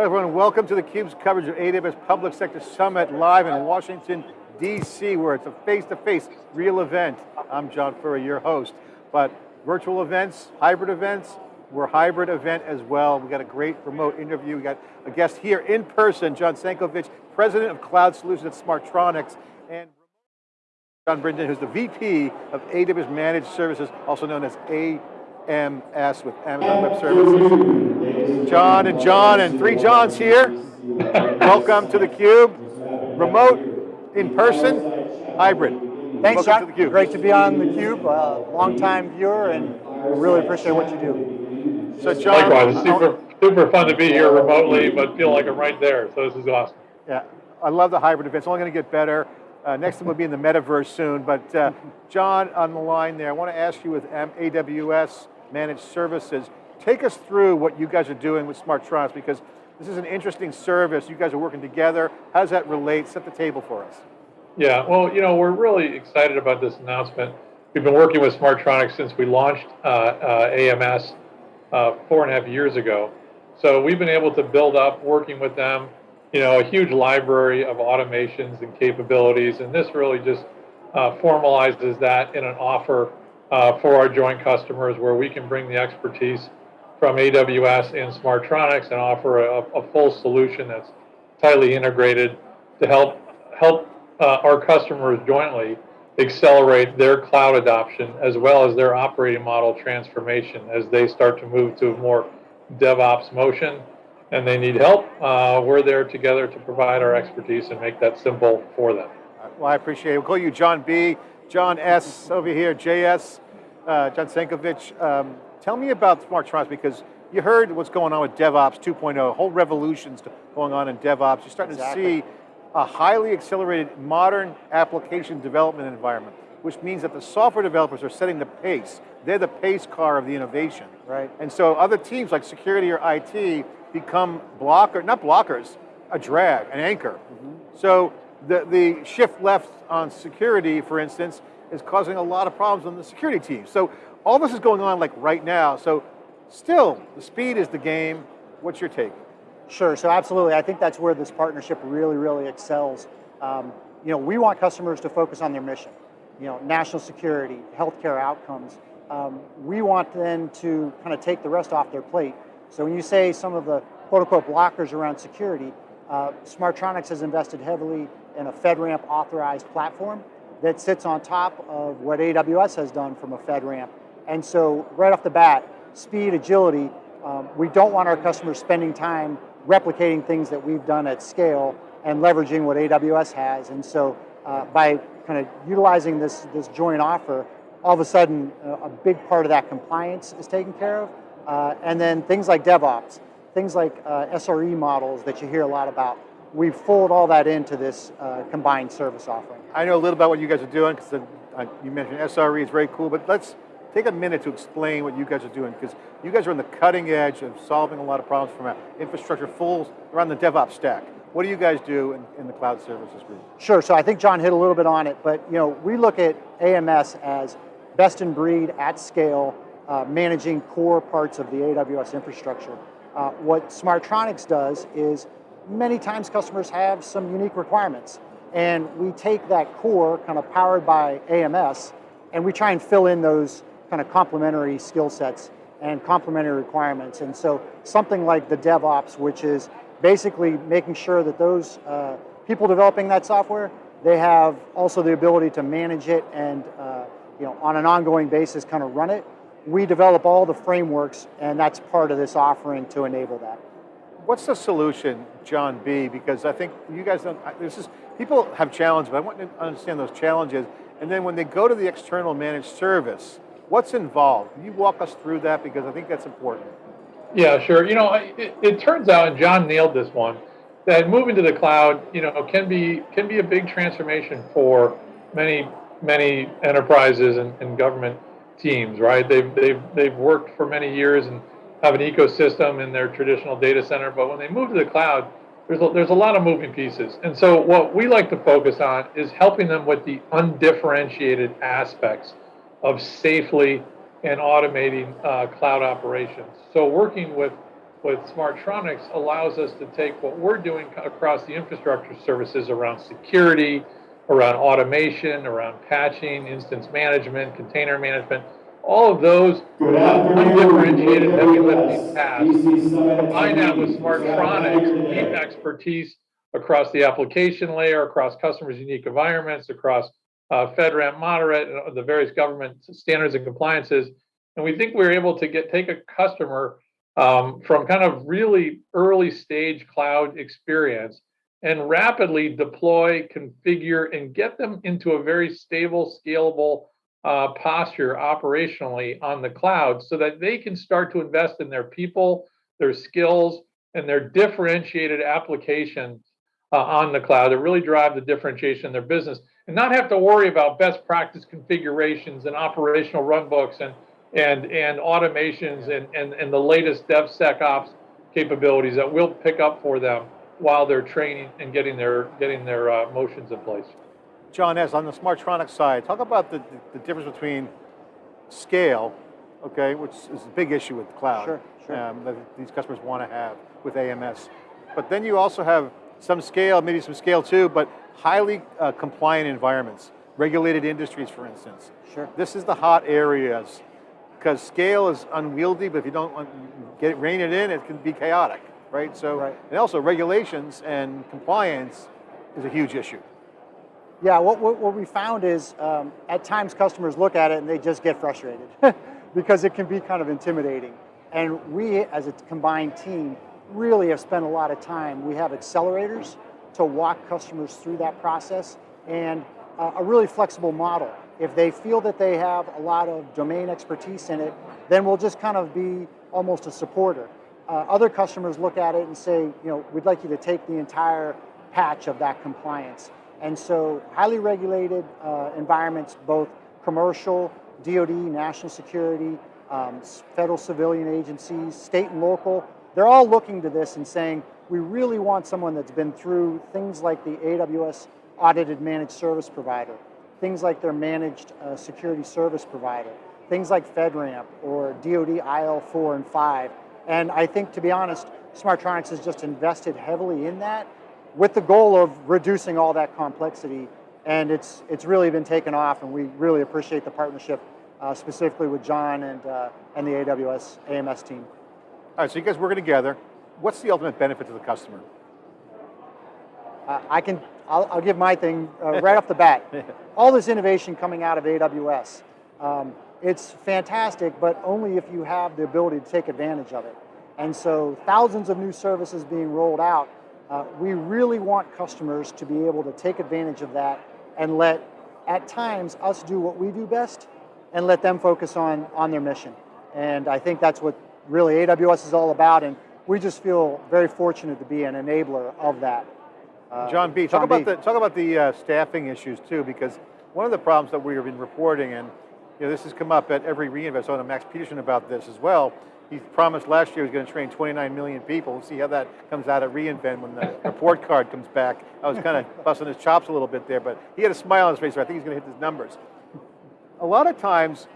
Hello everyone, welcome to theCUBE's coverage of AWS Public Sector Summit live in Washington, D.C., where it's a face-to-face -face real event. I'm John Furrier, your host. But virtual events, hybrid events, we're hybrid event as well. We got a great remote interview. We got a guest here in person, John Sankovic, President of Cloud Solutions at Smartronix, and John Brinton, who's the VP of AWS Managed Services, also known as AMS with Amazon Web Services. John and John and three Johns here. Welcome to theCUBE. Remote, in person, hybrid. Thanks, Welcome John. To theCUBE. Great to be on theCUBE, uh, long-time viewer, and we really appreciate what you do. So John, Likewise, super, super fun to be here remotely, but feel like I'm right there, so this is awesome. Yeah, I love the hybrid event. It's only going to get better. Uh, next time we'll be in the metaverse soon, but uh, John on the line there, I want to ask you with AWS Managed Services, take us through what you guys are doing with Smartronix because this is an interesting service. You guys are working together. How does that relate? Set the table for us. Yeah, well, you know, we're really excited about this announcement. We've been working with Smartronix since we launched uh, uh, AMS uh, four and a half years ago. So we've been able to build up, working with them, you know, a huge library of automations and capabilities, and this really just uh, formalizes that in an offer uh, for our joint customers where we can bring the expertise from AWS and Smartronix and offer a, a full solution that's tightly integrated to help help uh, our customers jointly accelerate their cloud adoption as well as their operating model transformation as they start to move to a more DevOps motion and they need help. Uh, we're there together to provide our expertise and make that simple for them. Well, I appreciate it. We'll call you John B, John S over here, JS, uh, John Sankovic. Um, tell me about Smartronix because you heard what's going on with DevOps 2.0, whole revolutions going on in DevOps. You're starting exactly. to see a highly accelerated modern application development environment, which means that the software developers are setting the pace. They're the pace car of the innovation. Right. And so other teams like security or IT become blocker, not blockers, a drag, an anchor. Mm -hmm. So the, the shift left on security, for instance, is causing a lot of problems on the security team. So all this is going on like right now. So still, the speed is the game. What's your take? Sure, so absolutely. I think that's where this partnership really, really excels. Um, you know, we want customers to focus on their mission. You know, national security, healthcare outcomes. Um, we want them to kind of take the rest off their plate. So when you say some of the quote unquote blockers around security, uh, Smartronix has invested heavily in a FedRAMP authorized platform that sits on top of what AWS has done from a FedRAMP. And so right off the bat, speed, agility, um, we don't want our customers spending time replicating things that we've done at scale and leveraging what AWS has. And so uh, by kind of utilizing this, this joint offer, all of a sudden uh, a big part of that compliance is taken care of. Uh, and then things like DevOps, things like uh, SRE models that you hear a lot about, we've folded all that into this uh, combined service offering. I know a little about what you guys are doing, because uh, you mentioned SRE is very cool, but let's take a minute to explain what you guys are doing, because you guys are on the cutting edge of solving a lot of problems from infrastructure full around the DevOps stack. What do you guys do in, in, the cloud services group? Sure, so I think John hit a little bit on it, but you know, we look at AMS as best in breed at scale, uh, managing core parts of the AWS infrastructure. Uh, what Smartronix does is many times customers have some unique requirements and we take that core kind of powered by AMS and we try and fill in those kind of complementary skill sets and complementary requirements. And so something like the DevOps, which is basically making sure that those uh, people developing that software, they have also the ability to manage it and uh, you know, on an ongoing basis kind of run it. We develop all the frameworks and that's part of this offering to enable that. What's the solution, John B? Because I think you guys don't, this is, people have challenges, but I want to understand those challenges. And then when they go to the external managed service, What's involved? Can you walk us through that because I think that's important. Yeah, sure. You know, it, it turns out, and John nailed this one, that moving to the cloud, you know, can be can be a big transformation for many many enterprises and, and government teams. Right? They've they've they've worked for many years and have an ecosystem in their traditional data center, but when they move to the cloud, there's a, there's a lot of moving pieces. And so what we like to focus on is helping them with the undifferentiated aspects of safely and automating uh, cloud operations. So working with with Smartronix allows us to take what we're doing across the infrastructure services around security, around automation, around patching, instance management, container management, all of those undifferentiated heavy lifting tasks. Combine that with. Smartronix, deep expertise across the application layer, across customers' unique environments, across uh, FedRAMP moderate, and the various government standards and compliances. And we think we're able to get take a customer um, from kind of really early stage cloud experience and rapidly deploy, configure, and get them into a very stable, scalable uh, posture operationally on the cloud so that they can start to invest in their people, their skills, and their differentiated applications uh, on the cloud that really drive the differentiation in their business and not have to worry about best practice configurations and operational runbooks and and and automations and and, and the latest DevSecOps capabilities that we'll pick up for them while they're training and getting their getting their uh, motions in place. John S., on the Smartronix side, talk about the, the, the difference between scale, okay, which is a big issue with the cloud. Sure, sure. Um, that these customers want to have with AMS. But then you also have some scale, maybe some scale too, but highly uh, compliant environments, regulated industries, for instance. Sure. This is the hot areas, because scale is unwieldy, but if you don't get rein it in, it can be chaotic, right? So, Right. and also regulations and compliance is a huge issue. Yeah, what, what, what we found is um, at times customers look at it and they just get frustrated because it can be kind of intimidating. And we, as a combined team, really have spent a lot of time. We have accelerators to walk customers through that process and uh, a really flexible model. If they feel that they have a lot of domain expertise in it, then we'll just kind of be almost a supporter. Uh, other customers look at it and say, you know, we'd like you to take the entire patch of that compliance. And so highly regulated uh, environments, both commercial, DoD, national security, um, federal civilian agencies, state and local, they're all looking to this and saying, we really want someone that's been through things like the AWS audited managed service provider, things like their managed uh, security service provider, things like FedRAMP or DoD IL4 and 5. And I think, to be honest, Smartronix has just invested heavily in that with the goal of reducing all that complexity. And it's, it's really been taken off, and we really appreciate the partnership, uh, specifically with John and, uh, and the AWS AMS team. All right, so you guys working together. What's the ultimate benefit to the customer? Uh, I can, I'll, I'll give my thing uh, right off the bat. All this innovation coming out of AWS, um, it's fantastic, but only if you have the ability to take advantage of it. And so thousands of new services being rolled out, uh, we really want customers to be able to take advantage of that and let, at times, us do what we do best and let them focus on, on their mission. And I think that's what really AWS is all about, and we just feel very fortunate to be an enabler of that. Uh, John B, talk John about B. the talk about the uh, staffing issues too, because one of the problems that we've been reporting, and you know, this has come up at every reInvent. I know Max Peterson about this as well. He promised last year he was going to train 29 million people. We'll see how that comes out at reInvent when the report card comes back. I was kind of busting his chops a little bit there, but he had a smile on his face. So I think he's going to hit his numbers. A lot of times,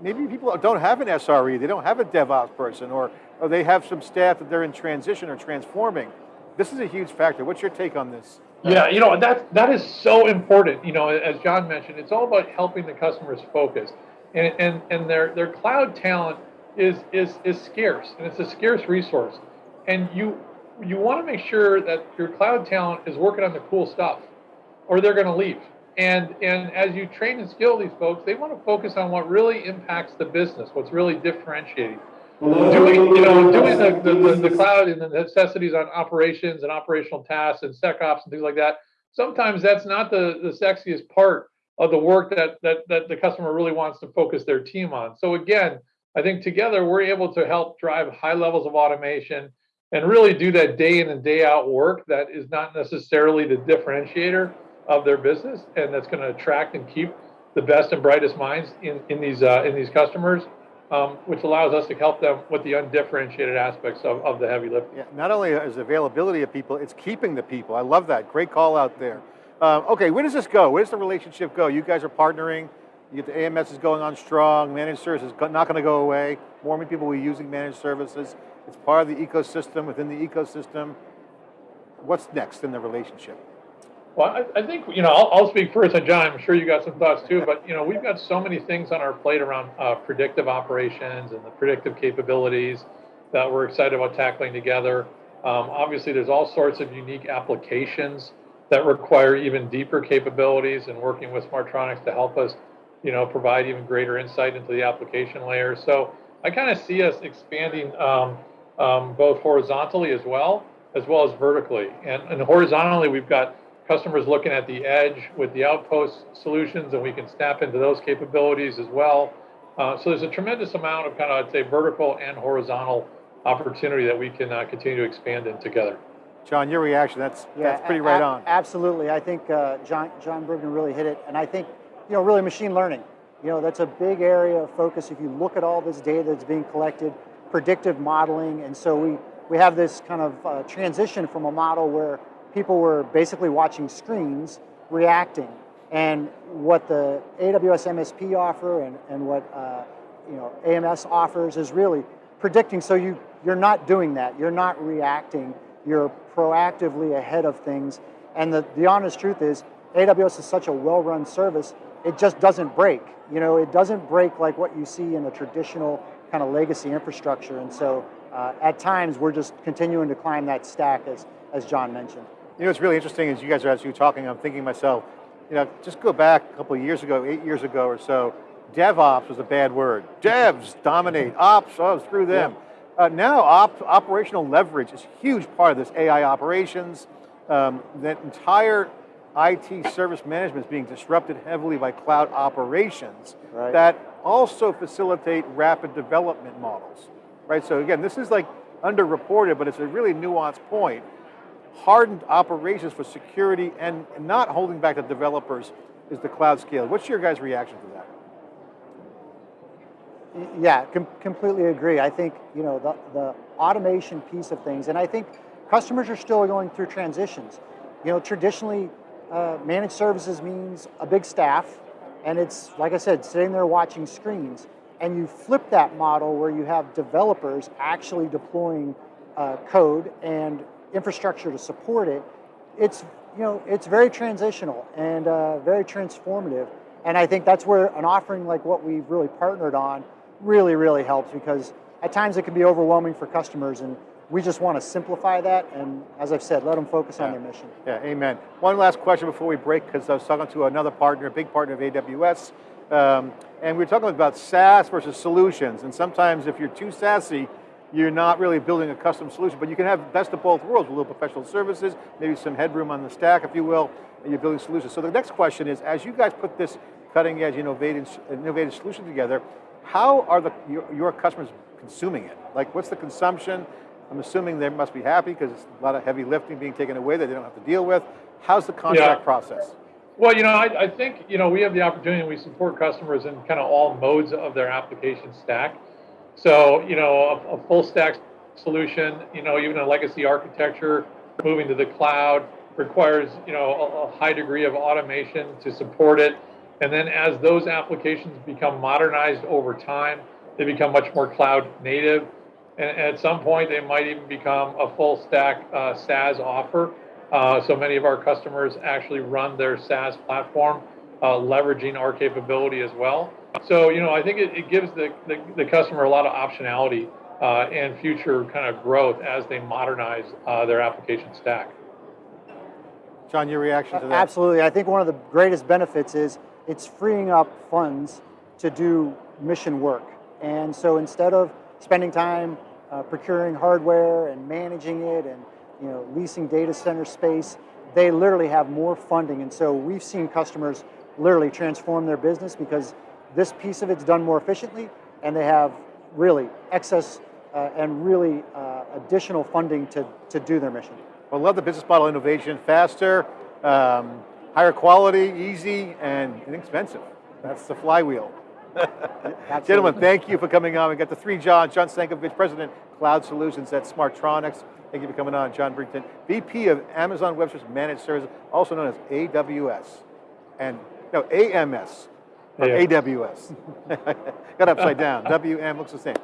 maybe people don't have an SRE, they don't have a DevOps person, or, or they have some staff that they're in transition or transforming. This is a huge factor. What's your take on this? Yeah, you know that that is so important. You know, as John mentioned, it's all about helping the customers focus, and and and their their cloud talent is is is scarce, and it's a scarce resource, and you you want to make sure that your cloud talent is working on the cool stuff, or they're going to leave. And and as you train and skill these folks, they want to focus on what really impacts the business, what's really differentiating doing, you know, doing the, the, the, cloud and the necessities on operations and operational tasks and SecOps and things like that. Sometimes that's not the, the sexiest part of the work that, that, that the customer really wants to focus their team on. So again, I think together we're able to help drive high levels of automation and really do that day in and day out work that is not necessarily the differentiator of their business and that's going to attract and keep the best and brightest minds in, in these uh, in these customers um, which allows us to help them with the undifferentiated aspects of, of the heavy lifting. Yeah, not only is availability of people, it's keeping the people. I love that. Great call out there. Uh, okay, where does this go? Where does the relationship go? You guys are partnering. You get the AMS is going on strong. Managed services go- not going to go away. More and more people will be using managed services. It's part of the ecosystem within the ecosystem. What's next in the relationship? Well, I, I think, you know, I'll, I'll speak first, and John, I'm sure you got some thoughts too, but, you know, we've got so many things on our plate around uh, predictive operations and the predictive capabilities that we're excited about tackling together. Um, obviously, there's all sorts of unique applications that require even deeper capabilities and working with Smartronix to help us, you know, provide even greater insight into the application layer. So I kind of see us expanding um, um, both horizontally as well, as well as vertically. And, and horizontally, we've got customers looking at the edge with the outpost solutions, and we can snap into those capabilities as well. Uh, so there's a tremendous amount of kind of, I'd say, vertical and horizontal opportunity that we can uh, continue to expand in together. John, your reaction, that's, that's pretty right on. Absolutely. I think uh, John, John Bergen really hit it. And I think, you know, really machine learning, you know, that's a big area of focus. If you look at all this data that's being collected, predictive modeling. And so we, we have this kind of uh, transition from a model where people were basically watching screens, reacting. And what the AWS MSP offer and, and what, uh, you know, AMS offers is really predicting. So you, you're not doing that. You're not reacting. You're proactively ahead of things. And the, the honest truth is, AWS is such a well-run service, it just doesn't break. You know, it doesn't break like what you see in a traditional kind of legacy infrastructure. And so uh, at times, we're just continuing to climb that stack, as, as John mentioned. You know, what's really interesting is you guys are were talking, I'm thinking to myself, you know, just go back a couple of years ago, eight years ago or so, DevOps was a bad word. Devs dominate, ops, oh, screw them. Uh, now, op, operational leverage is a huge part of this AI operations. Um, that entire IT service management is being disrupted heavily by cloud operations Right. that also facilitate rapid development models, right? So again, this is like underreported, but it's a really nuanced point hardened operations for security and not holding back the developers is the cloud scale. What's your guys' reaction to that? Yeah, com- completely agree. I think you know the, the automation piece of things, and I think customers are still going through transitions. You know, traditionally, uh, managed services means a big staff, and it's like I said, sitting there watching screens. And you flip that model where you have developers actually deploying uh, code and infrastructure to support it. It's you know it's very transitional and uh, very transformative. And I think that's where an offering like what we've really partnered on really, really helps because at times it can be overwhelming for customers and we just want to simplify that and as I've said, let them focus on their mission. Yeah, amen. One last question before we break, because I was talking to another partner, a big partner of AWS, um, and we were talking about SaaS versus solutions. And sometimes if you're too sassy, you're not really building a custom solution, but you can have best of both worlds, with little professional services, maybe some headroom on the stack, if you will, and you're building solutions. So the next question is, as you guys put this cutting edge innovative, innovative solution together, how are the, your, your customers consuming it? Like what's the consumption? I'm assuming they must be happy because it's a lot of heavy lifting being taken away that they don't have to deal with. How's the contract Yeah. process? Well, you know, I, I think, you know, we have the opportunity, we support customers in kind of all modes of their application stack. So, you know, a, a full stack solution, you know, even a legacy architecture, moving to the cloud requires, you know, a, a high degree of automation to support it. And then as those applications become modernized over time, they become much more cloud native. And, at some point, they might even become a full stack uh, SaaS offer. Uh, so many of our customers actually run their SaaS platform, uh, leveraging our capability as well. So, you know, I think it, it gives the, the, the customer a lot of optionality uh, and future kind of growth as they modernize uh, their application stack. John, your reaction to that? Absolutely. I think one of the greatest benefits is it's freeing up funds to do mission work. And so instead of spending time uh, procuring hardware and managing it and you know leasing data center space, they literally have more funding. And so we've seen customers literally transform their business because this piece of it's done more efficiently and they have really excess uh, and really uh, additional funding to, to do their mission. Well, love the business model innovation, faster, um, higher quality, easy, and inexpensive. That's the flywheel. Gentlemen, thank you for coming on. We got the three Johns, John Stankovich, President, Cloud Solutions at Smartronix. Thank you for coming on. John Brinton, VP of Amazon Web Services Managed Services, also known as AWS. And, no, AMS, or Yeah. AWS. got upside down. WM looks the same.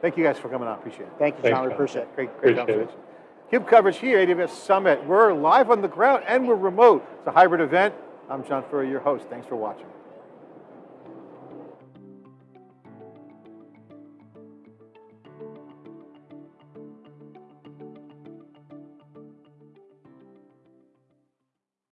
Thank you guys for coming on. Appreciate it. Thank you, Thanks, John. We appreciate it. Great, great Appreciate it. Cube coverage here, AWS Summit. We're live on the ground and we're remote. It's a hybrid event. I'm John Furrier, your host. Thanks for watching.